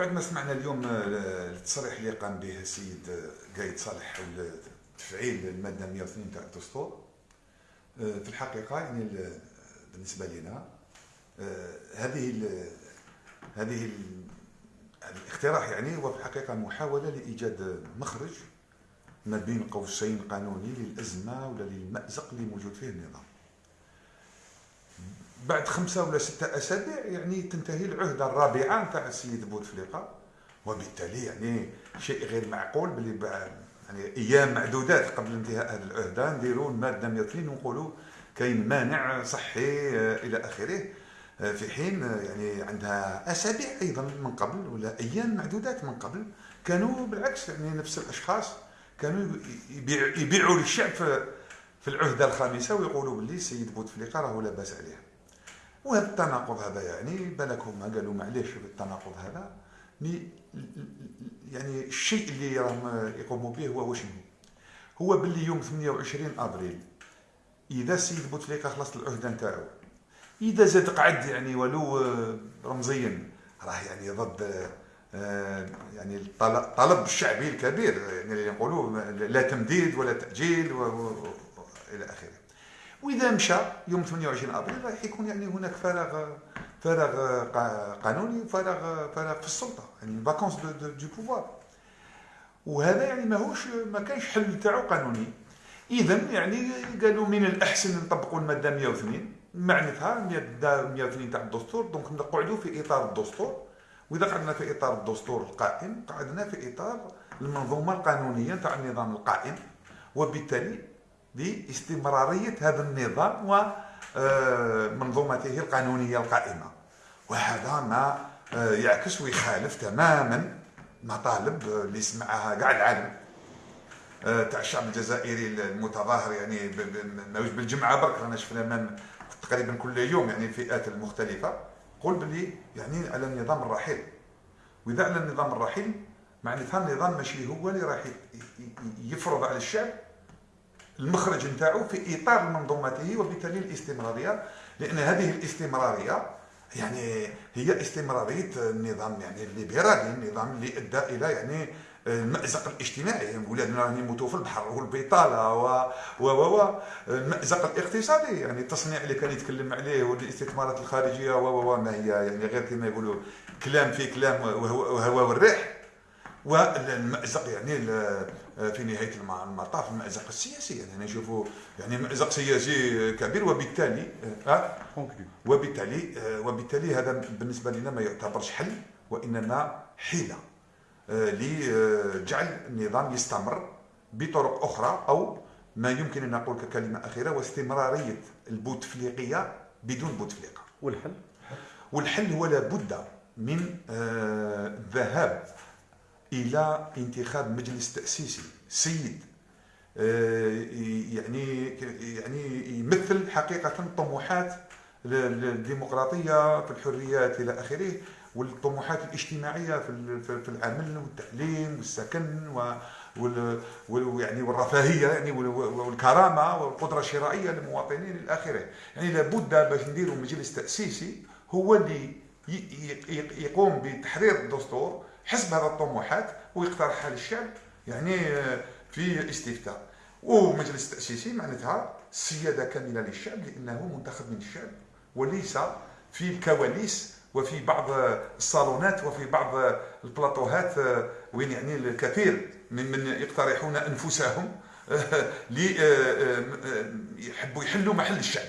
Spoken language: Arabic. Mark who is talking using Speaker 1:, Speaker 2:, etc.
Speaker 1: بعد ما سمعنا اليوم التصريح اللي قام به السيد قايد صالح تفعيل المادة 102 تاع الدستور في الحقيقة يعني بالنسبة لنا هذه هذه الاقتراح يعني هو في الحقيقة محاولة لإيجاد مخرج ما بين قوسين قانوني للأزمة ولا للمأزق اللي موجود فيه النظام. بعد خمسة ولا ستة أسابيع يعني تنتهي العهدة الرابعة نتاع السيد بوتفليقة. وبالتالي يعني شيء غير معقول باللي يعني أيام معدودات قبل انتهاء هذه العهدة نديروا المادة 102 ونقولوا كاين مانع صحي إلى آخره. في حين يعني عندها أسابيع أيضا من قبل ولا أيام معدودات من قبل. كانوا بالعكس يعني نفس الأشخاص كانوا يبيعوا للشعب في العهدة الخامسة ويقولوا باللي السيد بوتفليقة راهو لاباس عليه وهذا التناقض هذا يعني بالك هما قالوا معليش التناقض هذا. يعني الشيء اللي راهم يقوموا به هو وشنو هو؟ باللي يوم 28 أبريل إذا السيد بوتفليقه خلصت العهدة نتاعو إذا زاد قعد يعني ولو رمزيا راه يعني ضد آه، يعني الطلب الشعبي الكبير يعني اللي يقولوا لا تمديد ولا تأجيل والى آخره. وإذا مشى يوم 28 أبريل راح يكون يعني هناك فراغ فراغ قانوني وفراغ فراغ في السلطة يعني vacance de pouvoir وهذا يعني ماهوش ما كانش حل تاعو قانوني. اذا يعني قالوا من الأحسن نطبقوا المادة 102 معناتها 102 تاع الدستور donc نقعدوا في إطار الدستور. وإذا قعدنا في إطار الدستور القائم قعدنا في إطار المنظومة القانونية تاع النظام القائم. وبالتالي لاستمراريه هذا النظام ومنظومته القانونية القائمة. وهذا ما آه، يعكس ويخالف تماما مطالب اللي سمعها كاع العالم. آه، تاع الشعب الجزائري المتظاهر يعني ماهوش بالجمعة برك رانا شفنا تقريبا كل يوم يعني الفئات المختلفة قول باللي يعني على النظام الرحيل. وإذا على النظام الرحيل معناتها النظام ماشي هو اللي راح يفرض على الشعب المخرج نتاعو في إطار منظومته وبالتالي الاستمراريه لأن هذه الاستمرارية يعني هي استمرارية النظام يعني الليبرالي النظام اللي ادى إلى يعني المأزق الاجتماعي. ولادنا راهم يموتوا في البحر والبطالة و و و المأزق الاقتصادي. يعني التصنيع اللي كان يتكلم عليه والاستثمارات الخارجية و و ما هي يعني غير كما يقولوا كلام في كلام وهو والريح والمأزق يعني في نهاية المطاف المأزق السياسي. يعني نشوفوا يعني مأزق سياسي كبير وبالتالي أه وبالتالي وبالتالي هذا بالنسبة لنا ما يعتبرش حل وإنما حيلة لجعل النظام يستمر بطرق أخرى أو ما يمكن أن نقول ككلمة أخيرة واستمرارية البوتفليقية بدون بوتفليقة
Speaker 2: والحل؟
Speaker 1: والحل هو لابد من الذهاب إلى انتخاب مجلس تأسيسي. سيد آه، يعني يعني يمثل حقيقة طموحات الديمقراطية في الحريات إلى آخره والطموحات الاجتماعية في العمل والتعليم والسكن و يعني والرفاهية يعني والكرامة والقدرة الشرائية للمواطنين إلى آخره. يعني لابد باش نديروا مجلس تأسيسي هو اللي يقوم بتحرير الدستور حسب هذه الطموحات ويقترحها للشعب يعني في استفتاء ومجلس تاسيسي معناتها سيادة كاملة للشعب لأنه منتخب من الشعب وليس في الكواليس وفي بعض الصالونات وفي بعض البلاطوهات وين يعني الكثير من من يقترحون أنفسهم ليحبوا يحلوا محل الشعب